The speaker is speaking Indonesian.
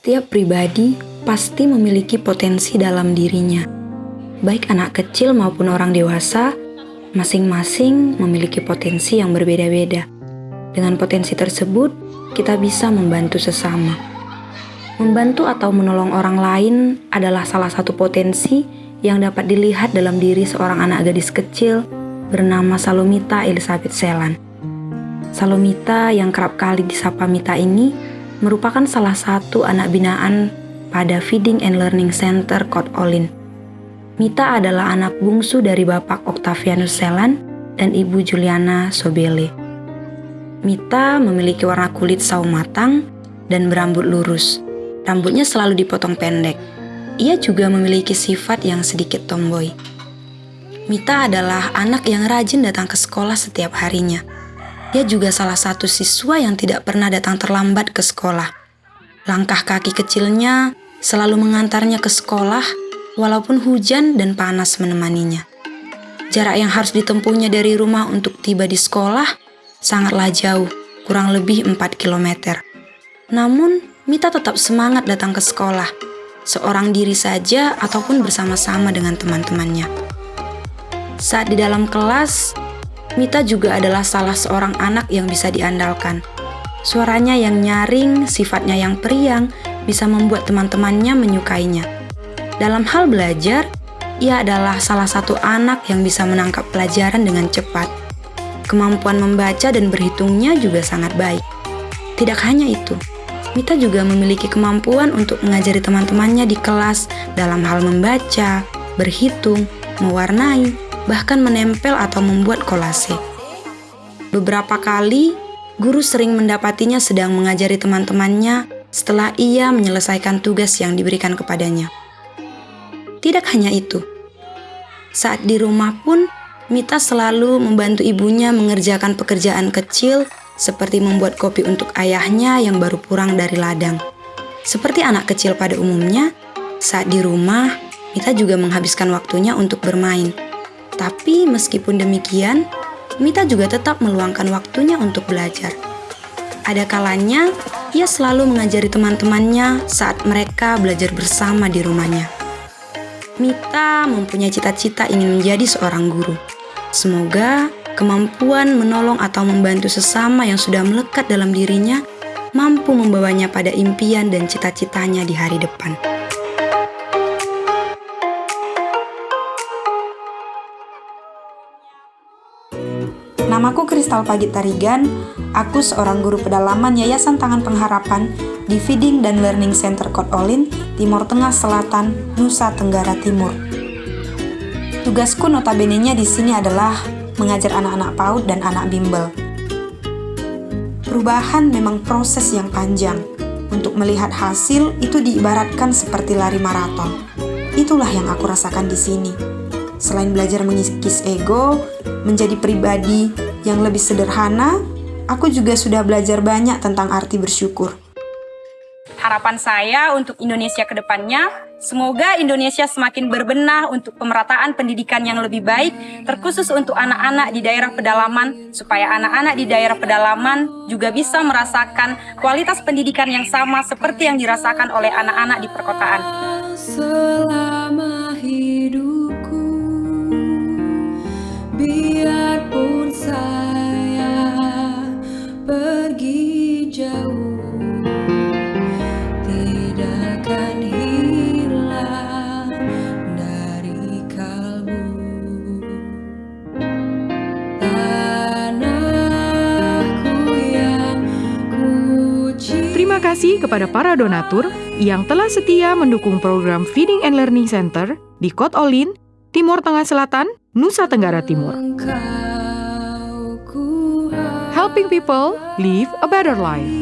Setiap pribadi pasti memiliki potensi dalam dirinya. Baik anak kecil maupun orang dewasa, masing-masing memiliki potensi yang berbeda-beda. Dengan potensi tersebut, kita bisa membantu sesama. Membantu atau menolong orang lain adalah salah satu potensi yang dapat dilihat dalam diri seorang anak gadis kecil bernama Salomita Elizabeth Selan. Salomita yang kerap kali disapa Mita ini merupakan salah satu anak binaan pada Feeding and Learning Center Kot Olin. Mita adalah anak bungsu dari Bapak Octavianus Selan dan Ibu Juliana Sobele. Mita memiliki warna kulit sawo matang dan berambut lurus. Rambutnya selalu dipotong pendek. Ia juga memiliki sifat yang sedikit tomboy. Mita adalah anak yang rajin datang ke sekolah setiap harinya dia juga salah satu siswa yang tidak pernah datang terlambat ke sekolah. Langkah kaki kecilnya selalu mengantarnya ke sekolah, walaupun hujan dan panas menemaninya. Jarak yang harus ditempuhnya dari rumah untuk tiba di sekolah sangatlah jauh, kurang lebih 4 km. Namun, Mita tetap semangat datang ke sekolah, seorang diri saja ataupun bersama-sama dengan teman-temannya. Saat di dalam kelas, Mita juga adalah salah seorang anak yang bisa diandalkan. Suaranya yang nyaring, sifatnya yang periang, bisa membuat teman-temannya menyukainya. Dalam hal belajar, ia adalah salah satu anak yang bisa menangkap pelajaran dengan cepat. Kemampuan membaca dan berhitungnya juga sangat baik. Tidak hanya itu, Mita juga memiliki kemampuan untuk mengajari teman-temannya di kelas dalam hal membaca, berhitung, mewarnai, bahkan menempel atau membuat kolase. Beberapa kali, guru sering mendapatinya sedang mengajari teman-temannya setelah ia menyelesaikan tugas yang diberikan kepadanya. Tidak hanya itu, saat di rumah pun Mita selalu membantu ibunya mengerjakan pekerjaan kecil seperti membuat kopi untuk ayahnya yang baru pulang dari ladang. Seperti anak kecil pada umumnya, saat di rumah, Mita juga menghabiskan waktunya untuk bermain. Tapi meskipun demikian, Mita juga tetap meluangkan waktunya untuk belajar. Ada kalanya, ia selalu mengajari teman-temannya saat mereka belajar bersama di rumahnya. Mita mempunyai cita-cita ingin menjadi seorang guru. Semoga kemampuan menolong atau membantu sesama yang sudah melekat dalam dirinya mampu membawanya pada impian dan cita-citanya di hari depan. Namaku Kristal Pagit Tarigan, aku seorang guru pedalaman Yayasan Tangan Pengharapan di Feeding dan Learning Center Kot Olin, Timur Tengah Selatan, Nusa Tenggara Timur. Tugasku notabene-nya di sini adalah mengajar anak-anak PAUD dan anak bimbel. Perubahan memang proses yang panjang. Untuk melihat hasil itu diibaratkan seperti lari maraton. Itulah yang aku rasakan di sini. Selain belajar mengikis ego, menjadi pribadi yang lebih sederhana, aku juga sudah belajar banyak tentang arti bersyukur. Harapan saya untuk Indonesia ke depannya, semoga Indonesia semakin berbenah untuk pemerataan pendidikan yang lebih baik, terkhusus untuk anak-anak di daerah pedalaman, supaya anak-anak di daerah pedalaman juga bisa merasakan kualitas pendidikan yang sama seperti yang dirasakan oleh anak-anak di perkotaan. Selama hidup Terima kasih kepada para donatur yang telah setia mendukung program Feeding and Learning Center di Kot Olin, Timur Tengah Selatan, Nusa Tenggara Timur. Helping people live a better life.